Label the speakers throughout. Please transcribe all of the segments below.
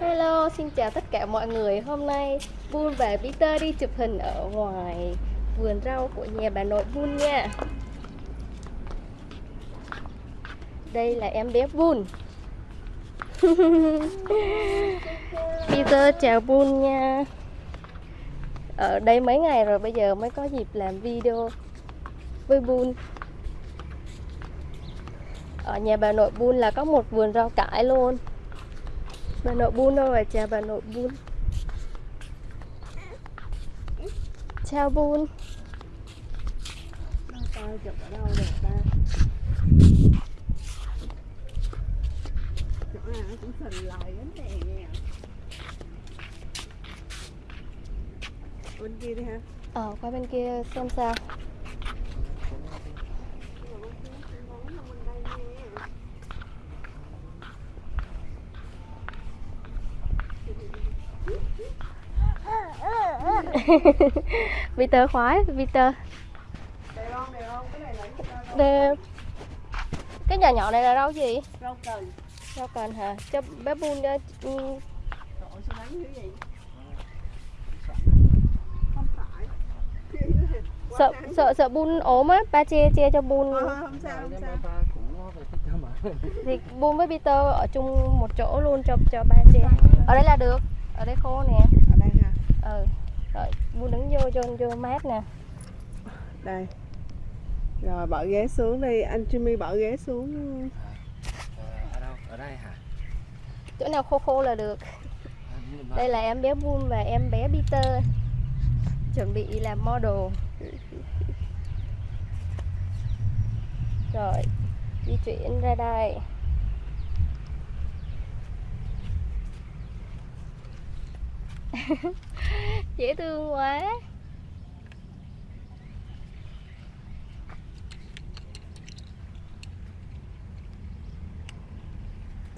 Speaker 1: Hello, xin chào tất cả mọi người. Hôm nay Bun và Peter đi chụp hình ở ngoài vườn rau của nhà bà nội Bun nha. Đây là em bé Bun. Peter chào Bun nha. Ở đây mấy ngày rồi bây giờ mới có dịp làm video với Bun. Ở nhà bà nội Bun là có một vườn rau cải luôn. Bà nội bún đâu rồi? Chào bà nội bún Chào Bun
Speaker 2: chụp ở đâu ta chỗ nào cũng bên kia đi ha
Speaker 1: Ờ qua bên kia xem sao. Peter khoái Peter
Speaker 2: đẹp không đẹp không cái này là. Cái
Speaker 1: nhỏ nhỏ này là rau gì?
Speaker 2: rau cần
Speaker 1: Rau cần hả? Cho bé Bun cho ừ,
Speaker 2: Trời sao đánh vậy Quá
Speaker 1: sợ sợ sợ Bun ốm á, ba che che cho Bun
Speaker 2: thôi, không sao không sao
Speaker 1: thì Bun với Peter ở chung một chỗ luôn cho cho ba che. Ở đây là được. Ở đây khô nè.
Speaker 2: ở đây ha
Speaker 1: Ừ. Rồi Đứng vô mát nè.
Speaker 2: đây rồi bỏ ghế xuống đi anh Jimmy bỏ ghế xuống
Speaker 3: ở đâu ở đây hả
Speaker 1: Chỗ nào khô khô là được. Đây là em bé Bun và em bé Peter chuẩn bị làm model. Rồi, di chuyển ra đây. Dễ thương quá.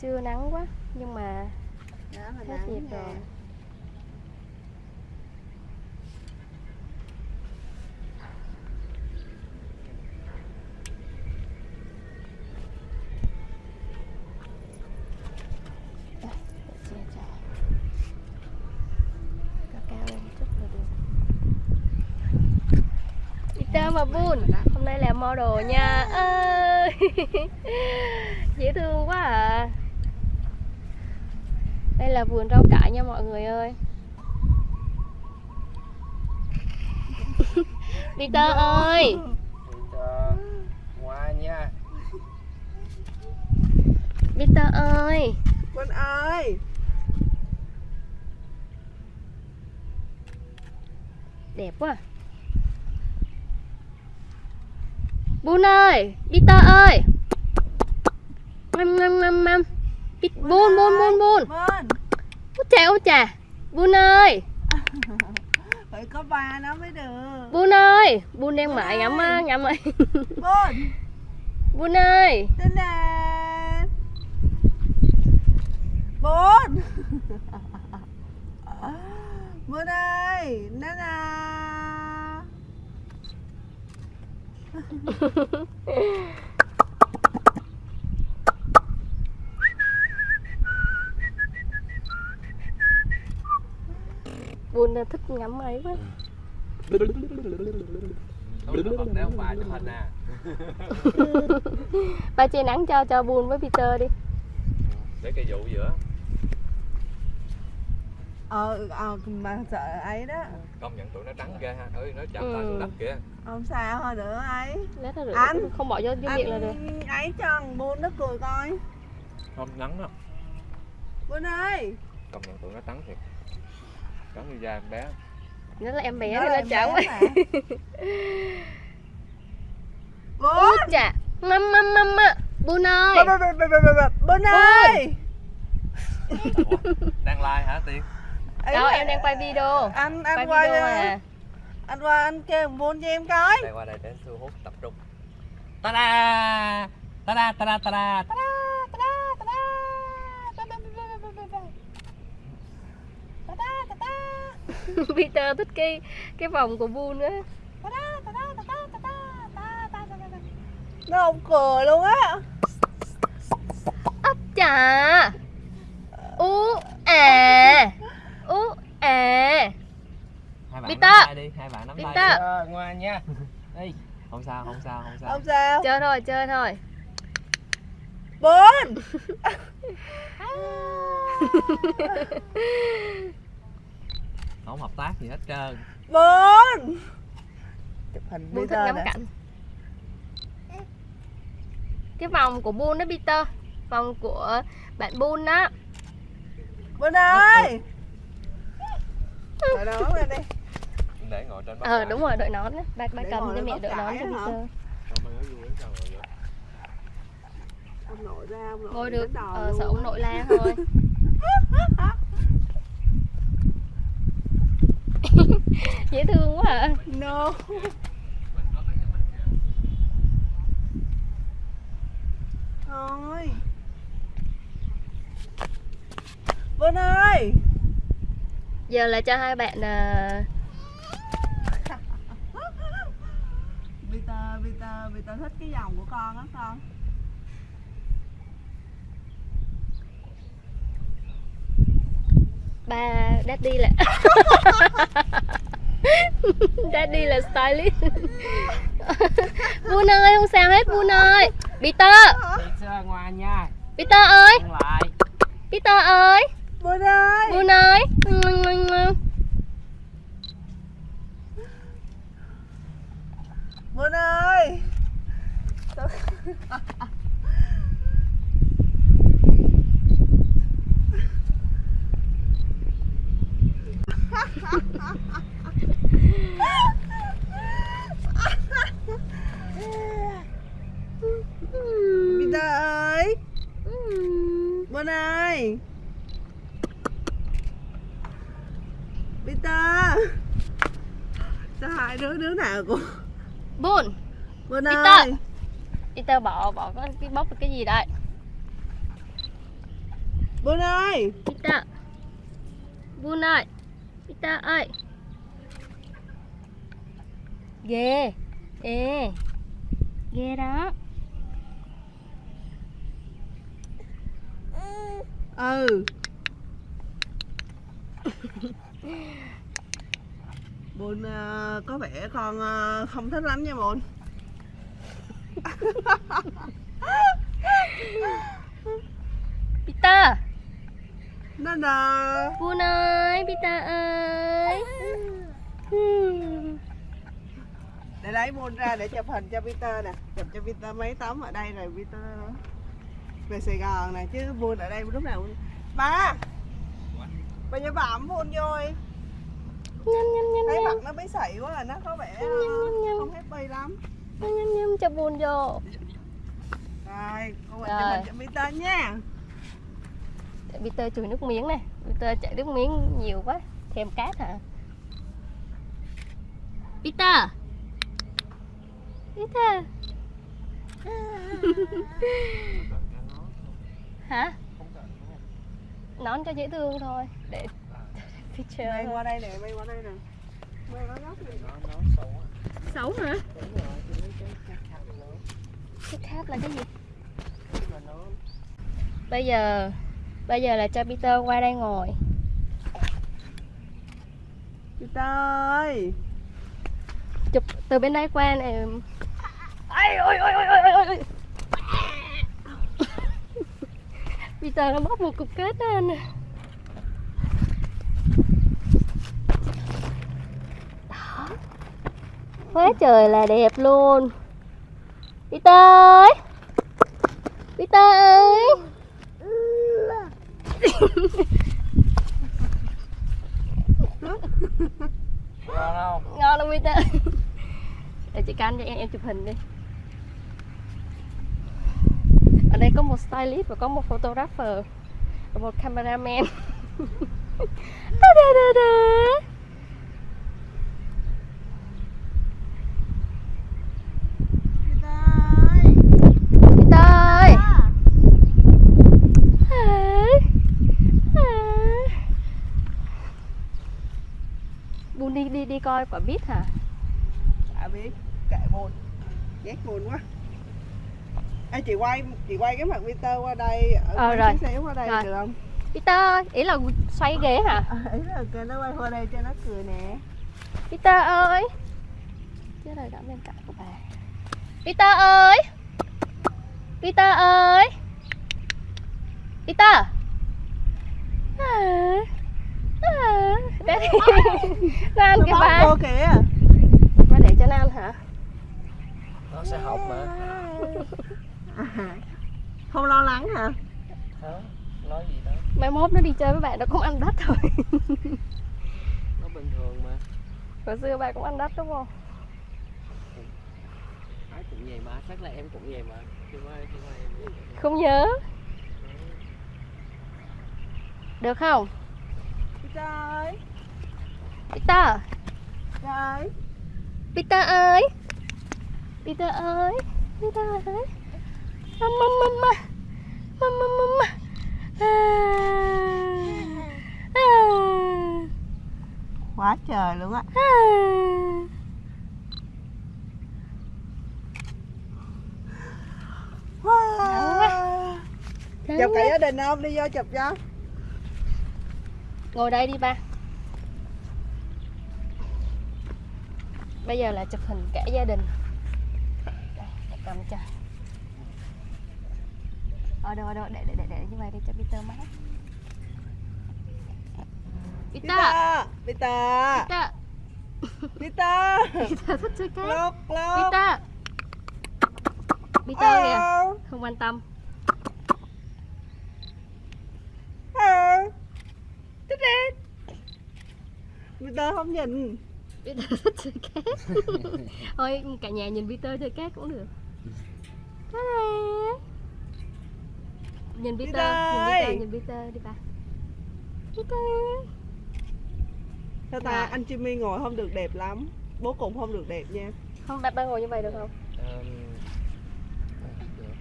Speaker 1: Chưa nắng quá, nhưng mà Hết
Speaker 2: nè.
Speaker 1: rồi. Peter và Bun Hôm nay là model nha ơi Dễ thương quá à Đây là vườn rau cải nha mọi người ơi. Peter ơi.
Speaker 3: Cho hoa nha.
Speaker 1: Peter ơi.
Speaker 2: Quân ơi.
Speaker 1: Đẹp quá. Bun ơi Peter ơi. Ngâm ngâm ngâm ngâm Bun bun bun bun.
Speaker 2: Vâng
Speaker 1: Út chà út chà Bun ơi.
Speaker 2: Phải có ba nó mới được.
Speaker 1: Bun ơi. Bun đang mãi
Speaker 2: ơi.
Speaker 1: ngắm á, ngắm ơi
Speaker 2: Bun.
Speaker 1: Bun ơi.
Speaker 2: Tên nè. Bun. Bun ơi Nana
Speaker 1: Bun thích ngắm ấy quá.
Speaker 3: Là à
Speaker 1: Ba che nắng cho cho Bun với Peter đi.
Speaker 3: Để cây dụ giữa
Speaker 2: Ờ, ờ mà sợ ấy đó.
Speaker 3: Công nhận tụi nó trắng ghê ha. Ơi nó chạm
Speaker 1: Ừ.
Speaker 3: tay xuống đất kìa.
Speaker 2: Không sao thôi nữa ấy.
Speaker 1: Lát nó rửa
Speaker 2: Anh.
Speaker 1: Không bỏ vô vô miệng là được.
Speaker 2: Anh ấy cho thằng Bun nó cười coi.
Speaker 3: Không nắng đó
Speaker 2: Bun ơi.
Speaker 3: Công nhận tụi nó trắng thiệt trắng như da em bé.
Speaker 1: Nó là em bé
Speaker 2: Nó
Speaker 1: thì
Speaker 2: là
Speaker 1: nó
Speaker 2: mà. Bun
Speaker 1: Út chà. Mâm mâm mâm ạ Bun ơi.
Speaker 2: Bun ơi.
Speaker 3: Đang like hả tiên?
Speaker 2: Ấy
Speaker 1: Đâu em đang quay video.
Speaker 2: Anh
Speaker 1: Quay
Speaker 2: anh qua
Speaker 1: video à
Speaker 2: Anh qua anh kêu Bun cho em coi.
Speaker 3: Đây qua đây để thu hút tập trung. Ta da ta da ta da ta da ta da
Speaker 1: Peter thích cái cái vòng của Bu nữa
Speaker 2: nó không cờ luôn á.
Speaker 1: Ấp trà ú ẻ.
Speaker 3: ú
Speaker 1: à
Speaker 3: Peter. Peter. ngoan nha. Ê, không sao không sao không sao.
Speaker 2: Không sao.
Speaker 1: Chơi thôi chơi thôi.
Speaker 2: Bốn
Speaker 3: không hợp tác gì hết trơn.
Speaker 2: Bốn. Chụp hình
Speaker 1: Buôn thích ngắm cảnh. Cái vòng của Buôn đó Peter. Vòng của bạn Buôn đó
Speaker 2: Bốn ơi! Rồi đó lên đi.
Speaker 3: Để ngồi trên
Speaker 1: Ờ đúng rồi, đội nón Ba, ba cầm
Speaker 2: ngồi
Speaker 1: cho mẹ đội nón cho? Peter.
Speaker 2: Ông nội ra ông nội
Speaker 1: Ngồi được, ờ, sợ ông nội la thôi Dễ thương quá à
Speaker 2: No. Thôi Bốn ơi.
Speaker 1: Giờ là cho hai bạn à,
Speaker 2: Peter, Peter, Peter thích cái dòng của con á con.
Speaker 1: ba daddy là daddy là stylist. Buôn ơi không sao hết Buôn ơi. Peter.
Speaker 3: Peter nha.
Speaker 1: Peter ơi. Peter ơi.
Speaker 2: Bốn ơi.
Speaker 1: Buôn ơi.
Speaker 2: Bốn ơi Peter ơi. Bốn ơi. Peter Sao hai đứa đứa nào
Speaker 1: Buôn
Speaker 2: Bốn
Speaker 1: Peter.
Speaker 2: ơi.
Speaker 1: Peter bỏ bỏ cái, bóc cái gì đây?
Speaker 2: Bốn ơi.
Speaker 1: Peter Buôn ơi. Peter ơi Ghê. Ê. Ghê đó.
Speaker 2: Ừ. Bồn ờ, có vẻ con ờ, không thích lắm nha Bồn.
Speaker 1: Peter.
Speaker 2: Nó đờ
Speaker 1: Buôn ơi Peter ơi
Speaker 2: Để lấy Bồn ra để chụp hình cho Peter nè. Chụp cho Peter mấy tấm ở đây rồi Peter về Sài Gòn nè chứ Bồn ở đây lúc nào cũng... Ba! Bà nhà bẩm Bồn rồi
Speaker 1: Nhâm nhâm nhâm
Speaker 2: Thấy
Speaker 1: nhâm
Speaker 2: mặt nó bí xị quá à, nó có vẻ ờ,
Speaker 1: Nhâm, nhâm.
Speaker 2: không happy lắm.
Speaker 1: Nhâm nhâm nhâm cho buôn vô.
Speaker 2: Rồi, con mình
Speaker 1: Rồi.
Speaker 2: chụp hình cho Peter nha.
Speaker 1: Peter chùi nước miếng nè Peter chảy nước miếng nhiều quá. Thèm cát hả? Peter Peter Hả? Nón cho dễ thương thôi. Để Peter
Speaker 2: Mày qua đây nè, mày qua đây nè. Mày nói góc đi
Speaker 1: Xấu hả? Cái cát là cái gì? Bây giờ Bây giờ là cho Peter qua đây ngồi.
Speaker 2: Peter ơi!
Speaker 1: Chụp từ bên đây qua này ôi ôi ôi ôi ôi Peter nó bóc một cục kết đó anh đó. Quá trời là đẹp luôn. Peter ơi Peter ơi
Speaker 3: ngon không?
Speaker 1: Ngon không Peter. Để chị canh cho em em chụp hình đi ở đây có một stylist và có một photographer và một cameraman. Da, da, da, da.
Speaker 2: Ơi.
Speaker 1: Buôn đi đi đi coi quả biết hả?
Speaker 2: Đã biết, kệ buồn Ghét buồn quá Ê chị quay, chị quay cái mặt Peter qua đây. Ở
Speaker 1: Ờ,
Speaker 2: quay
Speaker 1: rồi.
Speaker 2: xíu xíu qua đây
Speaker 1: Rồi.
Speaker 2: được không?
Speaker 1: Peter ý là xoay ghế hả?
Speaker 2: À, ý là kêu nó quay qua đây cho nó cười nè.
Speaker 1: Peter ơi. Chứ là gắn bên cạnh của bà. Peter ơi. Peter ơi. Peter. À, à, Để đi cái
Speaker 2: bóp
Speaker 1: bà
Speaker 2: cô kìa.
Speaker 1: Nó để cho nó ăn hả?
Speaker 3: Nó sẽ học mà
Speaker 2: à, không lo lắng hả?
Speaker 3: Không nói gì đâu
Speaker 1: Mai mốt nó đi chơi với bạn nó cũng ăn đất thôi.
Speaker 3: Nó bình thường mà.
Speaker 1: Hồi xưa bà cũng ăn đất đúng không?
Speaker 3: Ai cũng vậy mà chắc là em cũng vậy mà. Chứ mai chứ mai em.
Speaker 1: Không nhớ. Được không?
Speaker 2: Peter ơi
Speaker 1: Peter.
Speaker 2: Peter ơi
Speaker 1: Peter ơi. Peter ơi. Peter ơi Mama mama Mama mama à. À.
Speaker 2: quá trời luôn á
Speaker 1: À.
Speaker 2: wow. chụp cả gia đình không đi vô chụp cho
Speaker 1: Ngồi đây đi ba Bây giờ là chụp hình cả gia đình Đây, cầm cho Ở đâu, ở đâu, để, để, để, để như vậy để cho Peter mát. Peter!
Speaker 2: Peter! Peter!
Speaker 1: Peter!
Speaker 2: Peter
Speaker 1: thích chơi cát.
Speaker 2: Lúc lúc
Speaker 1: Peter! Peter kìa.
Speaker 2: Hello.
Speaker 1: Không quan tâm.
Speaker 2: Hello. Thích đi Peter không nhìn
Speaker 1: Peter thích chơi cát. Thôi cả nhà nhìn Peter chơi cát cũng được. Ta-da. Nhìn Peter,
Speaker 2: Peter
Speaker 1: nhìn. Peter, nhìn Peter đi ba Peter
Speaker 2: Sao ta
Speaker 1: Dạ.
Speaker 2: anh Jimmy ngồi không được đẹp lắm Bố cũng không được đẹp nha
Speaker 1: Không, ba, ba ngồi như vậy được không?
Speaker 3: Ờm, được.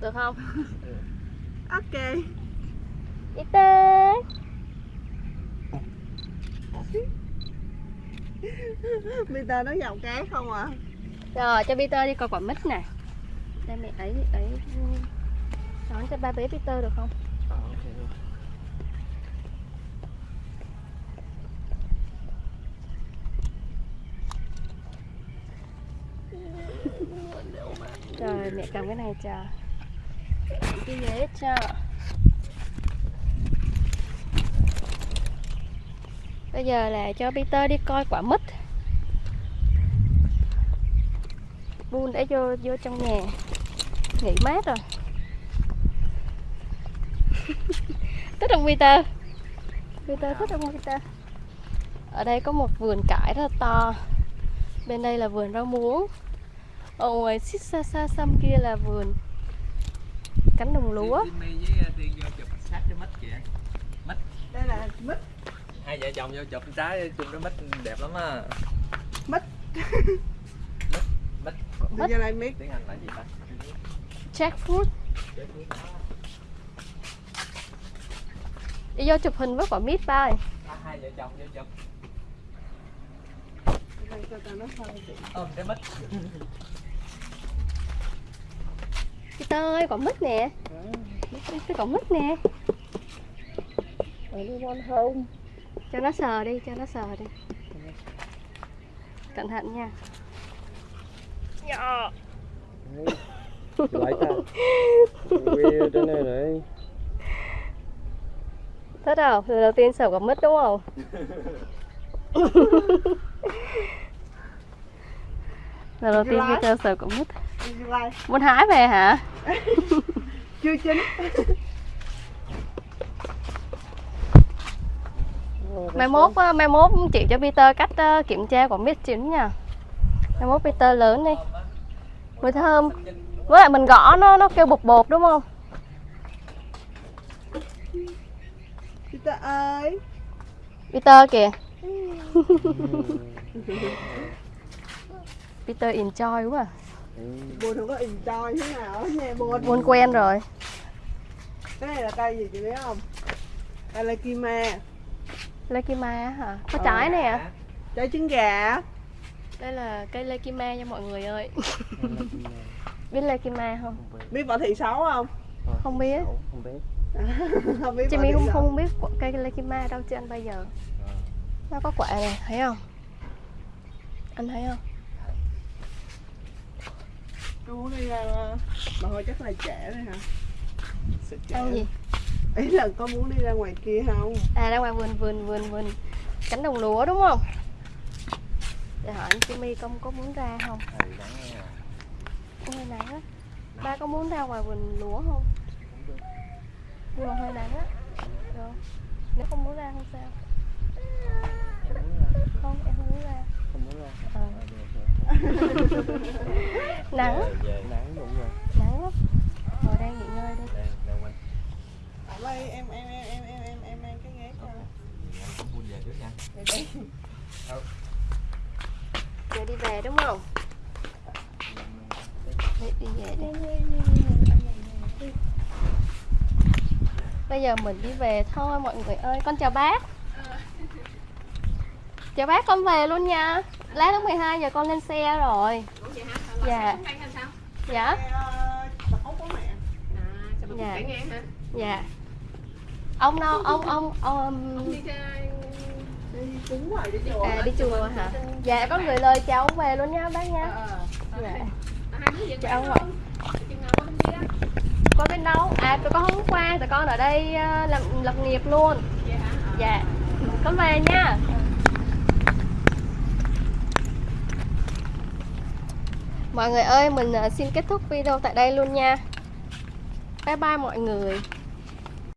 Speaker 1: Được không?
Speaker 2: Ok
Speaker 1: Peter
Speaker 2: Peter nó giọng cái không à
Speaker 1: Rồi, cho Peter đi coi quả mít nè Đây mẹ ấy, ấy Đón cho ba bé Peter được không?
Speaker 3: Ờ, ok.
Speaker 1: Rồi, mẹ cầm cái này cho Cái ghế cho Bây giờ là cho Peter đi coi quả mít Buôn đã vô vô trong nhà. Nghỉ mát rồi Thích không Peter? Peter thích không Peter? Ở đây có một vườn cải rất là to. Bên đây là vườn rau muống. Ở ngoài xích xa xa xăm kia là vườn Cánh đồng lúa.
Speaker 3: Jimmy với Tiên vô chụp sát cái mít kìa.
Speaker 2: Đây là mít.
Speaker 3: Hai vợ chồng vô chụp trái chụp cái mít đẹp lắm á.
Speaker 2: Mít.
Speaker 3: mít
Speaker 2: mít.
Speaker 3: Tiếng anh là gì ta?
Speaker 1: Jackfruit Đi vô chụp hình với quả mít ba ơi.
Speaker 3: À, hai vợ chồng vô chụp ôm cái mít
Speaker 1: Peter ơi, quả mít nè. Cái quả mít nè.
Speaker 2: Không?
Speaker 1: Cho nó sờ đi, cho nó sờ đi. Cẩn thận nha. Dạ.
Speaker 4: lại ta trên đây này
Speaker 1: Thích không? Lần đầu tiên sờ quả mít đúng không? Lần đầu tiên. Peter sờ quả mít
Speaker 2: Đi lại
Speaker 1: Muốn hái về hả?
Speaker 2: Chưa chín
Speaker 1: Mai mốt, á, mai mốt chị cho Peter cách ờ, kiểm tra quả mít chín nha Mai mốt Peter lớn đi Mùi thơm Với lại mình gõ nó nó kêu bột bột đúng không?
Speaker 2: Peter ơi
Speaker 1: Peter kìa Peter enjoy quá à.
Speaker 2: Buồn không có enjoy thế nào nha buồn
Speaker 1: Buồn quen rồi
Speaker 2: Cái này là cây gì chị biết không? Đây là Kima
Speaker 1: Lekima á hả? Có
Speaker 2: Ờ.
Speaker 1: trái nè à?
Speaker 2: Trái trứng gà
Speaker 1: Đây là cây Lekima nha mọi người ơi Biết Lekima không?
Speaker 2: Biết võ thị xấu không?
Speaker 1: Biết
Speaker 4: không biết
Speaker 2: không biết
Speaker 1: Chị
Speaker 2: thị
Speaker 1: không không biết cây Lekima đâu chưa ăn bao giờ Nó có quả này, thấy không? Anh thấy không?
Speaker 2: Muốn đi ra mà hồi chắc là trễ rồi hả? Trễ.
Speaker 1: ăn gì
Speaker 2: Ý là con muốn đi ra ngoài kia không?
Speaker 1: à ra ngoài vườn vườn vườn vườn cánh đồng lúa đúng không để hỏi anh Jimmy công có muốn ra không
Speaker 3: Ừ, à.
Speaker 1: hơi nắng á ba có muốn ra ngoài vườn lúa không nhưng mà hơi nắng á Được. nếu không muốn ra không sao không em không muốn ra
Speaker 4: Không muốn ra.
Speaker 1: Ờ.
Speaker 4: À,
Speaker 1: nắng.
Speaker 4: Nắng đúng rồi.
Speaker 1: nắng lắm ngồi đây nghỉ ngơi đi
Speaker 3: Đang, đang quanh.
Speaker 2: Ở đây em em em em em em em mang cái ghế cho.
Speaker 3: Em cũng buôn về trước nha.
Speaker 1: giờ đi về đúng không đi, đi về đi bây giờ mình đi về thôi mọi người ơi. Con chào bác. Chào bác con về luôn nha. Lát lúc 12 giờ con lên xe rồi. Dạ. Dạ.
Speaker 2: Ờ,
Speaker 1: dạ. Dạ. Ông đâu? Ông ông ông
Speaker 2: chùa.
Speaker 1: à, đi chùa hả? Dạ có gửi lời chào ông về luôn nha bác nha. Dạ. Chào ông ạ có bên đâu à tụi con hôm qua, tụi con ở đây ờ, làm lập nghiệp luôn. Dạ. Con về nha. Mọi người ơi, mình ờ, xin kết thúc video tại đây luôn nha. Bye bye mọi người.